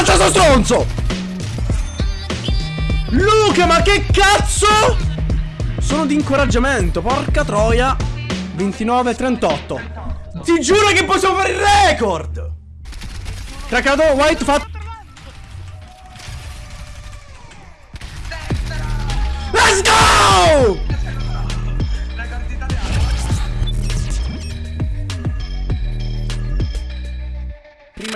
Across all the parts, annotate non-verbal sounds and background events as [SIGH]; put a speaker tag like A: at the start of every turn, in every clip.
A: Ammazza sto stronzo! Luca, ma che cazzo? Sono di incoraggiamento, porca troia. 29-38. Ti giuro che possiamo fare il record! Craccato, white, fatto.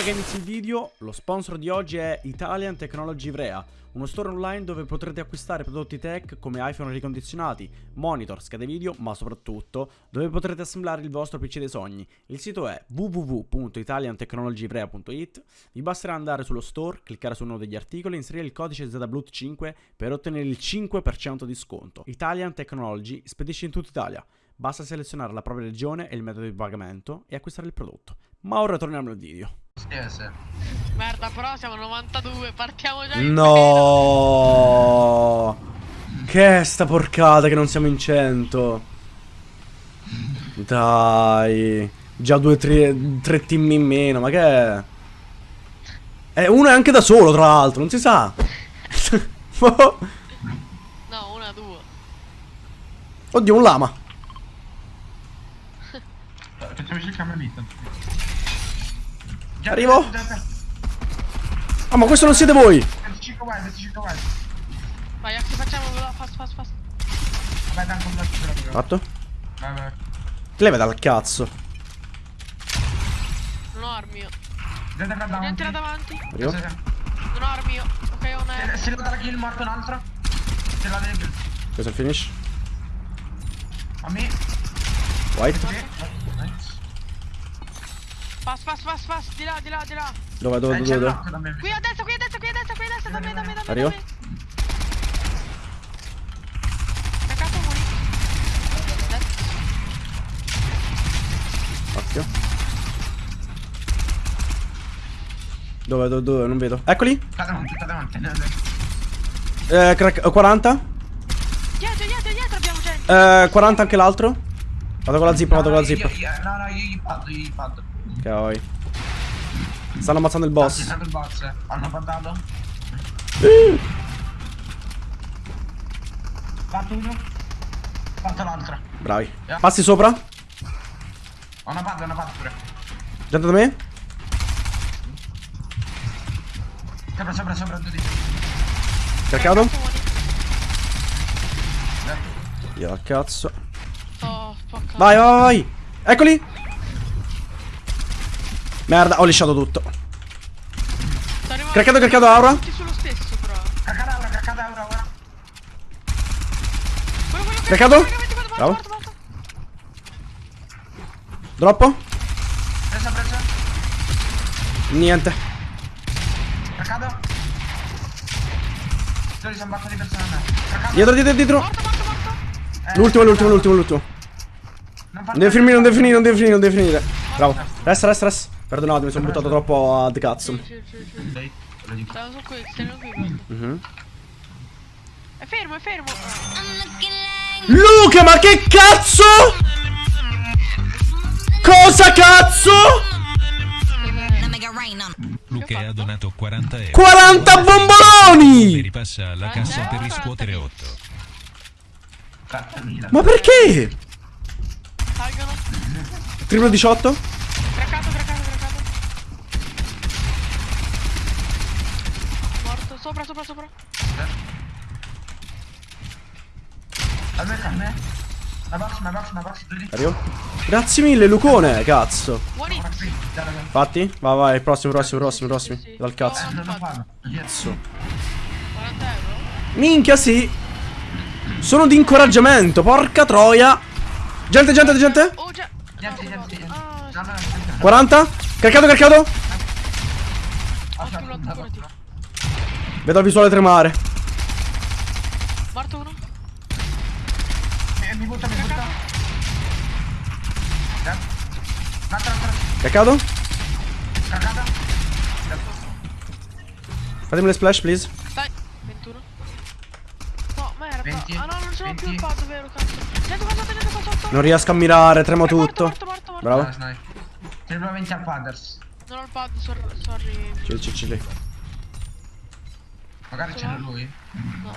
A: Che inizi il video, lo sponsor di oggi è Italian Technology Ivrea, uno store online dove potrete acquistare prodotti tech come iPhone ricondizionati, monitor, schede video, ma soprattutto dove potrete assemblare il vostro PC dei sogni. Il sito è www.italiantechnologyivrea.it. Vi basterà andare sullo store, cliccare su uno degli articoli e inserire il codice ZBLUT5 per ottenere il 5% di sconto. Italian Technology spedisce in tutta Italia. Basta selezionare la propria regione e il metodo di pagamento e acquistare il prodotto. Ma ora torniamo al video.
B: Sì.
C: Merda, però siamo 92, partiamo già
A: No! Che è sta porcata che non siamo in 100? Dai. Già due, tre, tre team in meno, ma che è? Eh, uno è anche da solo, tra l'altro, non si sa. [LAUGHS]
C: No, una, due.
A: Oddio, un lama.
B: Facciamoci il camelito. Già,
A: Arrivo.
B: già, già.
A: Ah, ma questo non siete voi.
B: 25 wild, 25 wild.
C: Vai, Axi, facciamo fast, fast, fast.
B: Vabbè, tanto un braccio però.
A: Fatto?
B: Vai, vai.
A: Ti leva dal cazzo.
C: Non ho armi io.
B: Gente da davanti.
C: Gente là davanti.
A: Arrivo.
C: Non ho armi io. Ok, ho una
B: Se- Si leva la kill, morto un altro. Se la deve.
A: Questo è il finish.
B: A me.
A: White.
B: Sì.
C: Fast, fast, fast, fast. Di là, di là, di là.
A: Dove, dove,
B: Eh,
A: dove, dove?
B: me.
C: Qui a destra, qui a destra, qui a destra, qui a destra. Da me, da me, da me.
A: Arrivo.
C: da me.
A: Occhio. Dove, dove, dove? Non vedo. Eccoli.
B: Sta davanti, sta davanti.
A: Eh, crack, eh, 40.
C: Dietro, dietro, dietro abbiamo gente.
A: Eh, 40 anche l'altro. Vado con la zip, vado
B: No,
A: con la zip.
B: io- io- No, no, io gli paddo, io gli paddo.
A: Ok. Stanno ammazzando il boss.
B: stato il boss. Hanno paddato. Fatto uno. Fatto l'altro.
A: Bravi. Passi sopra.
B: Ho una padda, una padda pure.
A: Gente da me.
B: Sopra, sopra, sopra, due.
A: Cercato. Io al cazzo.
C: Oh.
A: Vai, vai, vai. Eccoli. Merda, ho lisciato tutto. Craccato, craccato, aura.
C: Tutti sullo stesso, però. Quello, quello,
A: Craccato?
C: quello, quello,
A: Bravo. Droppo.
B: Presa, presa.
A: Niente.
B: Dove sono un bacco di persone a me. Cacado.
A: Dietro, dietro, dietro.
C: Morto, morto, morto.
B: Eh,
A: L'ultimo, l'ultimo, l'ultimo, l'ultimo.
B: Non
A: Non deve finire, non deve finire, non deve finire, non deve finire. Bravo. Resta, resta, resta. Perdonate, mi sono buttato troppo ad cazzo.
C: Sì, sì, sì, su qui, stiamo qui. guarda.
A: Mhm.
C: È fermo, è fermo.
A: Luca, ma che cazzo? Cosa cazzo?
D: Luca ha donato 40 euro.
A: 40
D: E
A: bomboloni!
D: ripassa alla cassa per riscuotere 8.
B: Cattamila.
A: Ma perché? Triplo 18?
C: Craccato, craccato, craccato. Morto, sopra, sopra, sopra.
B: A me, a me. Una box, una box, una box.
A: Arrivo. Grazie mille, Lucone, cazzo. Fatti? Vai, vai, prossimo, prossimo, prossimo, prossimo.
C: Sì, sì.
A: Dal cazzo.
B: Eh.
A: Cazzo.
C: 40 euro.
A: Minchia, sì. Sono di incoraggiamento, porca troia. Gente, gente, gente.
C: Oh, già.
B: Niente, niente, niente.
C: Ah,
B: No, no, no.
A: 40. Caricato, caricato.
B: Aspetta,
C: Ottimo,
B: una
C: curati.
B: box.
A: Vedo il visuale tremare.
C: Morto uno.
B: Mi- Mi butta, mi butta. Eh. Un'altra, un'altra.
A: Caricato.
B: Cacata.
A: Fatemi le splash, please.
C: Dai. 21. No, merda.
B: 20,
C: ah no, non ce l'ho più il
B: 20.
C: pad, vero, cazzo. Sotto, gente qua sotto.
A: Non riesco a mirare, tremo tutto.
C: morto, morto, morto.
A: Bravo.
B: Nice, nice. Triplo 20 al Padders.
C: Non ho il pad, sor- sorry.
A: Chill, chill, chill.
B: Magari
C: Ce
B: ce n'è
C: l'ho?
B: lui.
C: No.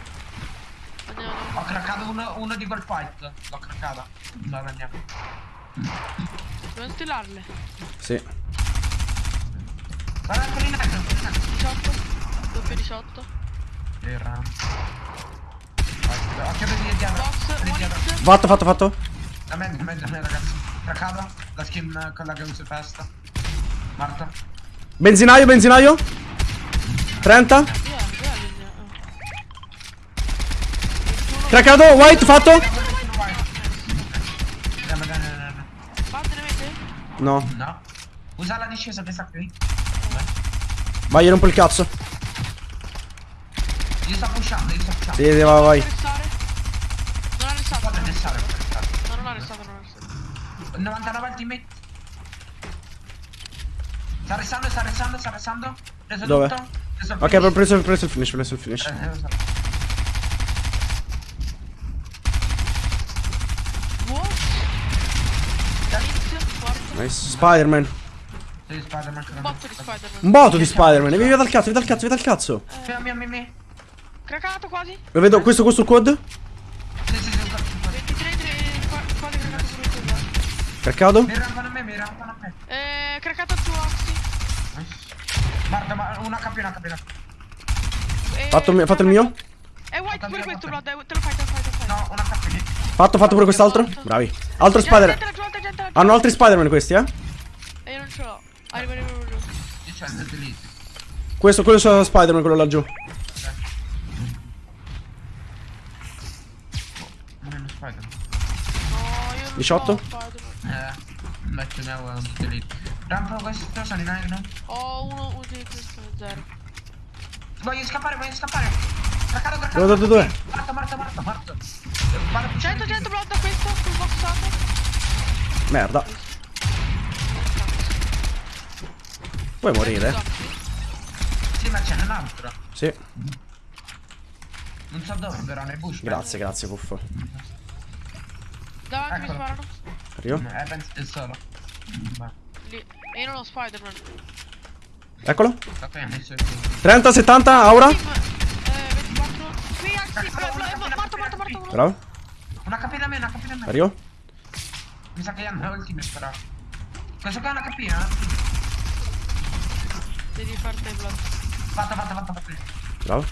C: Andiamo.
B: Ho craccato uno, uno di quel fight. L'ho craccata. No, andiamo.
C: Dobbiamo stillarle.
A: Sì.
B: Guarda quelli in alto, in alto.
C: 18. Doppio 18.
B: Era. Occhio di dietro.
C: Box.
A: Fatto, fatto, fatto.
B: Da me, da me, da me, ragazzi. Craccata. La skin con la che uso festa. Marta.
A: Benzinaio, benzinaio. 30.
C: Via, via linea. Ah.
A: Craccato, white, fatto. No.
B: No. Usa la discesa che sta qui.
A: Vai, io rompo il cazzo.
B: Io sto pushando, io sto pushando.
A: Sì, sì, vai, vai.
C: Non ha arrestato.
B: Fate arrestare, fate arrestare.
C: No, non ha arrestato, non ha arrestato.
B: 99 ultimate. Sta restando, sta restando, sta restando. Preso
A: Dove?
B: tutto. Preso il
A: Ok, ho preso, preso il finish, preso il finish.
B: Eh, eh, lo so.
C: What? Inizio, forte.
A: Nice. Spider-Man.
B: Spider-Man che
C: Un botto di Spider-Man.
A: Un botto di Spider-Man. Via, via dal cazzo, via dal cazzo, via dal cazzo.
B: Mio, mio, mio.
C: Cracato quasi.
A: Lo vedo, questo, questo quad.
B: Sì, sì, sì, un colpo, un colpo.
C: 23, 3, qua- quasi cracato pure tu. guarda.
A: Craccato.
B: Mi rampano a me, mi rampano a me.
C: Eh, cracato il tuo Oxy.
B: Guarda, ma una HP, una HP, una HP.
C: Eh,
A: Fatto il mio- fatto il mio?
C: È white
B: Fatto
C: pure questo. Blood. eh, Te lo fai, te lo fai, te lo fai.
B: No, una HP.
A: Fatto, fatto pure quest'altro. Bravi. Altro Spider. Hanno altri Spider-Man questi, eh?
C: E io non ce l'ho. Arriva, arriva, arriva.
B: Io c'ho il delete.
A: Questo, quello è Spider-Man, quello laggiù.
B: Non è uno Spider.
C: No, io non
A: 18?
C: ho Spider-Man.
B: Eh, metto ne ho un delete. Rampo questo, sono in aereo.
C: Ho uno, uno di questo, zero.
B: Voglio scappare, voglio scappare. Craccato, craccato.
A: Dove, dove, dove?
B: Morto, morto, morto, morto. Vado a pushare
C: 100,
B: il
C: 100 blood da questo, sul boxato.
A: Merda. Puoi morire.
B: Sì, ma ce n'è un altro.
A: Sì.
B: Non so dove, però nei bush.
A: Grazie, grazie, puffo.
C: Davanti mi
B: Eccolo.
C: sparano.
A: Arrivo.
B: Eh, penso è solo.
C: Lì. E io non ho Spider-Man.
A: Eccolo.
B: Ok, ho messo il
A: 30, 70, aura.
C: Eh, 24. Qui, Axi, bla, bla, morto, morto, morto.
A: Bravo.
B: Una HP da me, una HP da me.
A: Arrivo.
B: Mi sa che hanno ultimate però. Questo qua è una capina?
C: Devi farti blood.
B: Fatta, fatta, fatta, fatta.
A: Bravo.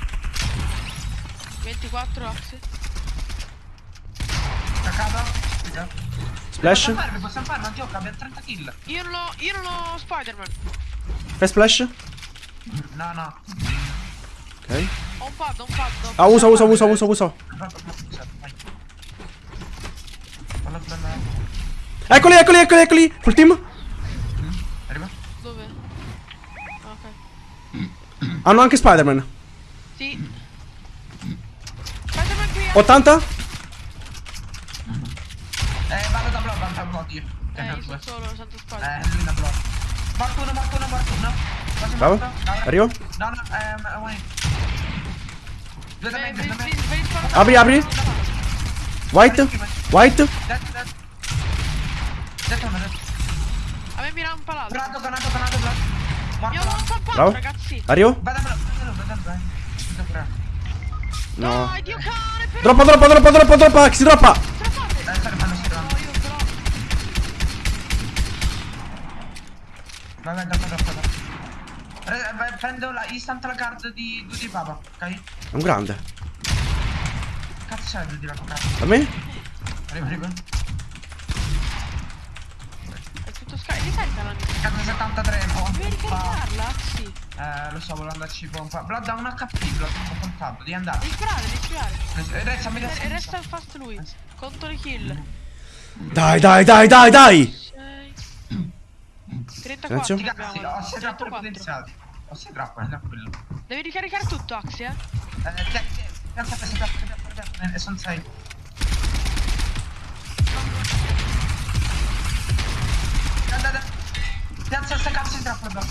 C: 24, Axi.
B: Craccato.
A: Splash.
B: Possiamo farlo, possiamo farlo, gioca, abbiamo 30 kill.
C: Io non ho, io non ho Spider-Man.
A: Fai splash.
B: No, no.
A: Ok.
C: Ho un pad, ho un pad.
A: Ah, usa, usa, usa, usa, usa.
B: Vai.
A: Eccoli, eccoli, eccoli, eccoli. Full team.
B: Arriva.
C: Dove? Ah, Ok.
A: Hanno anche Spider-Man.
C: Sì. Spider-Man qui.
A: 80.
B: Eh, vado da block, vado da block io.
C: Eh, io
B: Eh,
C: sono solo, sento Spider-Man.
B: lui da block. Morto uno, morto uno, morto uno.
A: Bravo. Arrivo.
B: No, no, ehm, wait. Due da me,
C: Vedi,
B: due da me.
C: vedi, vedi sparare.
A: Apri, apri. White. White.
B: Dead, dead. Dead uno, dead.
C: A me mi rampa l'altro.
B: Donato, donato, donato, block.
C: Mi
B: Morto.
C: ho un po'
A: Bravo.
C: ragazzi.
A: Arrivo.
B: Vado a block, vado a block, vado a block. Vado a block.
A: No.
C: Dai, Dio cane, però.
A: Droppa, droppa, droppa, droppa, droppa. Axi, droppa.
C: Io.
B: Vai, vai, dopo. Pre- vai, Prendo la instant la card di Duty Papa, ok?
A: È un grande.
B: Cazzo è Duty Papa?
A: A me?
B: Arriva, arriva.
C: È tutto sky. Ricarica la mia.
B: Cazzo 73, no?
C: Devi ricaricarla, sì.
B: Eh, lo so, volevo andarci pompa. Blood ha un HP, Blood, ho contato, devi andare.
C: Devi sparare, devi.
B: Eh, Resta, mi
C: E
B: resta.
C: resta fast lui. Conto le kill.
A: Dai, dai, dai, dai, dai.
C: 6
A: Silenzio.
C: 34
B: Ti
C: abbiamo.
B: cazzi, ho 6 trappole
C: 34.
B: potenziati. Ho 6 trappole, tranquillo.
C: Devi ricaricare tutto, Axi, eh.
B: Eh, te, te, pensa che 6 trappole, e sono 6. Piazza sta cazzo di trappole, Blood.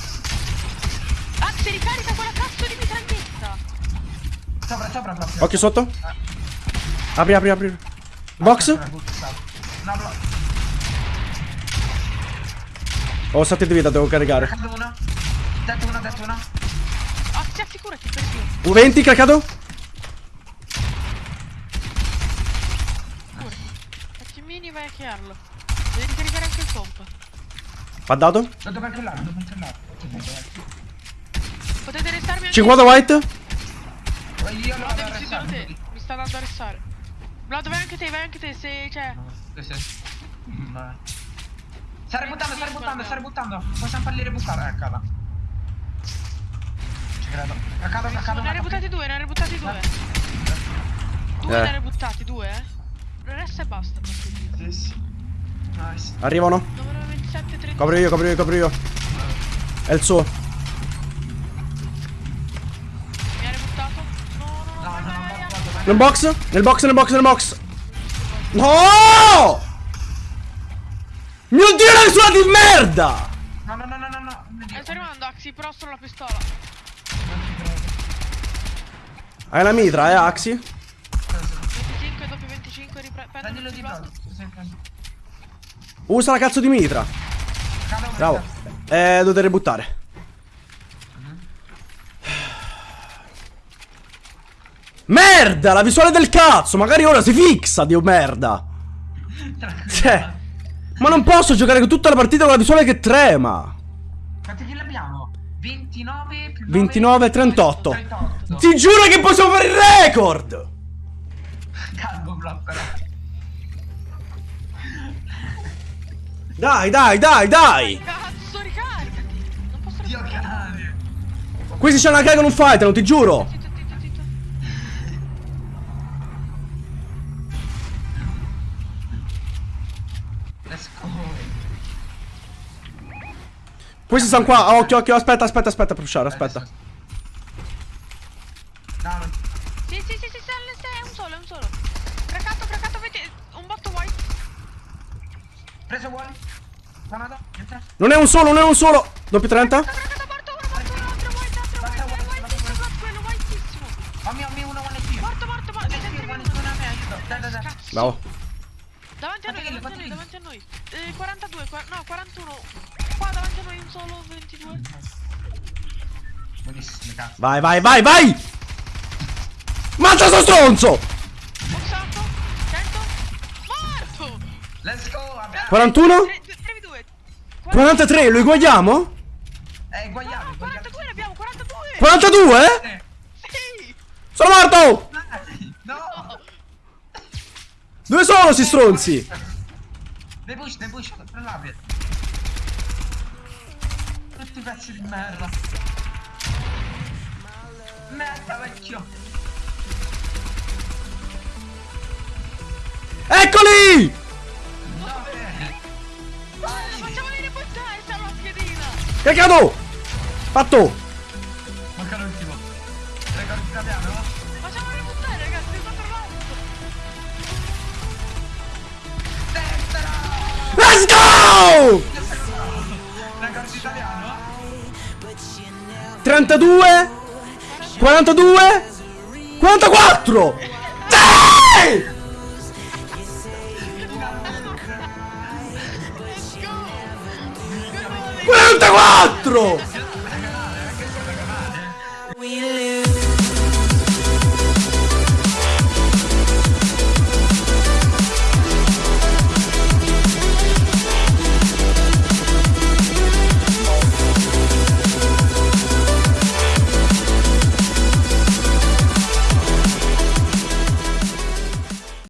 C: Axi, ricarica quella cazzo di mitraglietta.
B: Sopra, sopra, Blood.
A: Occhio sotto. Apri, apri, apri. Box.
B: No, Blood.
A: Ho 7 di vita, devo caricare.
B: Cado uno. Detto uno, detto uno.
C: Axi, Assicurati, assicurati, per Dio.
A: U20 craccato.
C: Cura. Facci mini, vai a chiarlo. Devi ricaricare anche il pompa.
A: Va dato.
B: Lo devo controllare, devo controllare.
C: Potete restarmi anche
A: 50 white.
B: Io lo
C: No,
B: a restare.
C: te. Mi sta dando a restare. Vlad, vai anche te, vai anche te, se cioè.
B: Sì, sì. Vai. Sta ributtando, sta ributtando, sta ributtando. Possiamo farli ributtare, eccala. Ci credo. Caccato, caccato.
C: Ne ha rebuttati due, ne ha rebuttati due. Due
A: Eh.
C: ne ha rebuttati, due, eh. Resta e basta.
B: Sì, sì. Nice.
A: Arrivano.
C: Numero 27, 30.
A: Copro io, copro io, copro io. È il suo.
C: Mi ha rebuttato. No, no, no,
B: No, no, no.
A: Nel box? Nel box, nel box, nel box. No! Mio dio, la visuale di merda!
B: No, no, no, no, no, no.
C: Eh, sto arrivando, Axi, però solo la pistola.
A: Hai la mitra, eh, Axi?
C: 25, doppio 25, riprendo.
B: Prendilo di prendi.
A: Usa la cazzo di mitra. Bravo. Eh, dovete ributtare. Merda, la visuale del cazzo. Magari ora si fixa, dio merda. Cioè, ma non posso giocare tutta la partita con la visuale che trema.
B: Quanti kill abbiamo? 29 più
A: 29, 38.
B: 38.
A: Ti giuro che possiamo fare il record.
B: Calmo, bro, però.
A: Dai, dai, dai, dai.
C: Cazzo, ricaricati. Non posso
B: Dio
C: ricaricare.
B: cane.
A: Questi c'hanno una carica non fightano, ti giuro.
C: Zitto, zitto, zitto.
B: Let's go.
A: Questi stanno qua. Ah, Occhio, occhio, aspetta, aspetta, aspetta, per uscire, aspetta.
B: No.
C: Sì, sì, sì, sì, sì, è un solo, è un solo. Craccato, craccato, avete un botto white.
B: Preso vuoi?
A: Non è un solo, non è un solo. Doppio 30.
C: Craccato, morto, uno, morto, uno, altro white, altro white, è whitissimo, Vlad, quello whitissimo.
B: Fammi, fammi uno, one HP.
C: Morto, morto, morto,
B: One HP,
C: sentimi
B: one
C: uno.
B: HP, una me, aiuto. Dai, dai, dai.
C: Cazzo.
A: Bravo.
C: Davanti a noi, davanti a noi,
B: quanti
C: davanti a noi. Eh, 42, qua- no, 41. Qua davanti a noi un solo, 22.
B: Buonissimo, cazzo.
A: Vai, vai, vai, vai. Mangia sto stronzo.
C: Boxato, 100. Morto!
B: Let's go. abbiamo-
A: 41.
C: 3v2.
A: 43, lo eguagliamo?
B: Eh, guagliamo,
C: No,
B: guagliamo.
C: 42 ne abbiamo, 42!
A: 42?
B: Eh,
C: Sì!
A: Sono morto.
B: No.
A: Dove sono sti stronzi?
B: Dei push, dei push, tra l'abbia. Tutti pezzi di merda. Merda, vecchio.
A: Eccoli!
C: Sta la piedina!
A: Caccato! Fatto!
B: Manca l'ultimo. Record che abbiamo, no?
C: Facciamoli ributtare, ragazzi, sto trovando!
B: Destra!
A: Let's go!
B: Record italiano?
A: 32 42 44 Sì! 44
E: We